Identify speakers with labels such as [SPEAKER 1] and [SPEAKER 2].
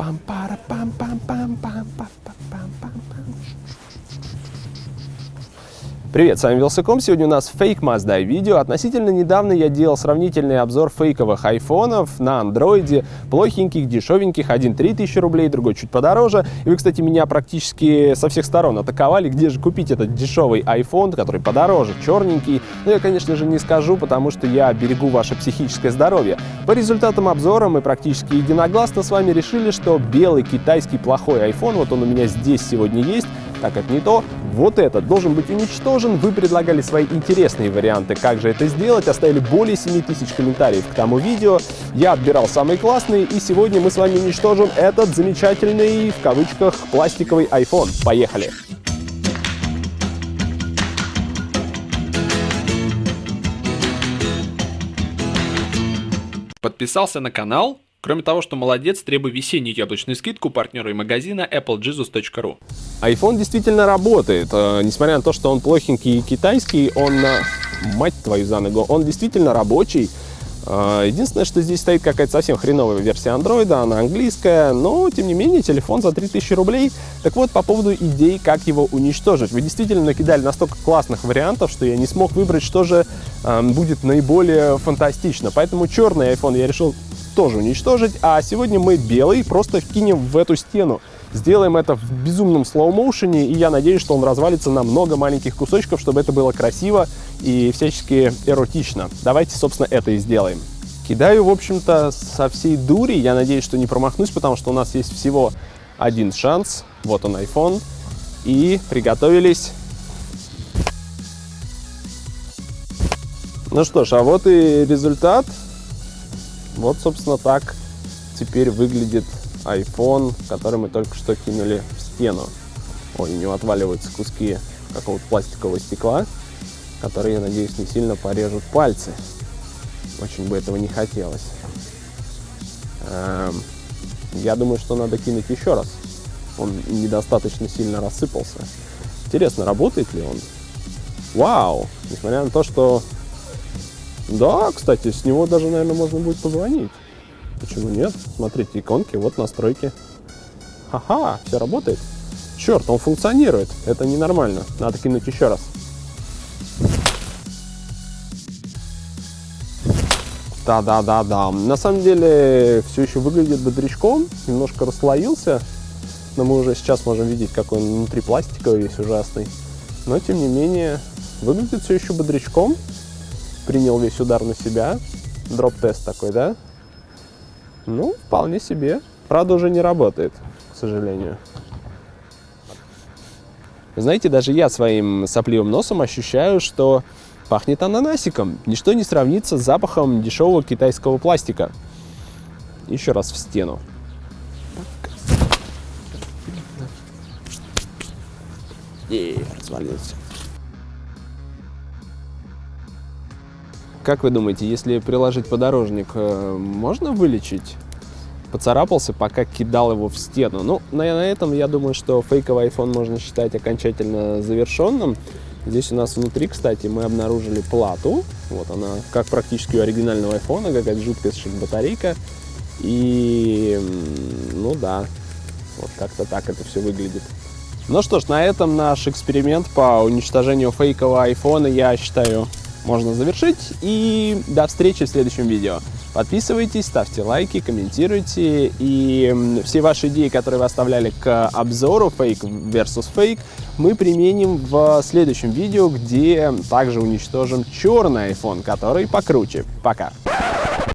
[SPEAKER 1] pam, para, pam, pam, pam, pam, pam, pam, pam, pam, pam. Привет, с вами Вилсаком. Сегодня у нас фейк Mazda видео. Относительно недавно я делал сравнительный обзор фейковых айфонов на андроиде, плохеньких, дешевеньких, один 3000 рублей, другой чуть подороже. И вы, кстати, меня практически со всех сторон атаковали, где же купить этот дешевый iPhone, который подороже, черненький. Но я, конечно же, не скажу, потому что я берегу ваше психическое здоровье. По результатам обзора мы практически единогласно с вами решили, что белый китайский плохой iPhone, вот он у меня здесь сегодня есть, так как не то, вот этот должен быть уничтожен. Вы предлагали свои интересные варианты, как же это сделать, оставили более 7000 комментариев к тому видео. Я отбирал самые классные, и сегодня мы с вами уничтожим этот замечательный, в кавычках, пластиковый iPhone. Поехали!
[SPEAKER 2] Подписался на канал? Кроме того, что молодец, требуй весеннюю яблочную скидку партнера и магазина applejesus.ru.
[SPEAKER 1] iPhone действительно работает. Э, несмотря на то, что он плохенький и китайский, он, э, мать твою за ногу, он действительно рабочий. Э, единственное, что здесь стоит какая-то совсем хреновая версия андроида, она английская, но, тем не менее, телефон за 3000 рублей. Так вот, по поводу идей, как его уничтожить. Вы действительно накидали настолько классных вариантов, что я не смог выбрать, что же э, будет наиболее фантастично. Поэтому черный iPhone я решил тоже уничтожить. А сегодня мы белый просто кинем в эту стену. Сделаем это в безумном слоу-моушене, и я надеюсь, что он развалится на много маленьких кусочков, чтобы это было красиво и всячески эротично. Давайте, собственно, это и сделаем. Кидаю, в общем-то, со всей дури. Я надеюсь, что не промахнусь, потому что у нас есть всего один шанс. Вот он, iPhone. И приготовились. Ну что ж, а вот и результат. Вот, собственно, так теперь выглядит iPhone, который мы только что кинули в стену. Ой, у него отваливаются куски какого-то пластикового стекла, которые, я надеюсь, не сильно порежут пальцы. Очень бы этого не хотелось. Эм, я думаю, что надо кинуть еще раз. Он недостаточно сильно рассыпался. Интересно, работает ли он? Вау! Несмотря на то, что да, кстати, с него даже, наверное, можно будет позвонить. Почему нет? Смотрите, иконки, вот настройки. Ха-ха, все работает. Черт, он функционирует. Это ненормально. Надо кинуть еще раз. Да-да-да-да. На самом деле все еще выглядит бодрячком. Немножко расслоился. Но мы уже сейчас можем видеть, какой он внутри пластиковый весь ужасный. Но, тем не менее, выглядит все еще бодрячком принял весь удар на себя. Дроп-тест такой, да? Ну, вполне себе. Правда, уже не работает, к сожалению. знаете, даже я своим сопливым носом ощущаю, что пахнет ананасиком. Ничто не сравнится с запахом дешевого китайского пластика. Еще раз в стену. И развалился. Как вы думаете, если приложить подорожник, э, можно вылечить? Поцарапался, пока кидал его в стену. Ну, на, на этом я думаю, что фейковый iPhone можно считать окончательно завершенным. Здесь у нас внутри, кстати, мы обнаружили плату. Вот она, как практически у оригинального iPhone, какая-то жуткая совершенно батарейка. И, ну да, вот как-то так это все выглядит. Ну что ж, на этом наш эксперимент по уничтожению фейкового iPhone, я считаю, можно завершить. И до встречи в следующем видео. Подписывайтесь, ставьте лайки, комментируйте. И все ваши идеи, которые вы оставляли к обзору фейк versus фейк, мы применим в следующем видео, где также уничтожим черный iPhone, который покруче. Пока!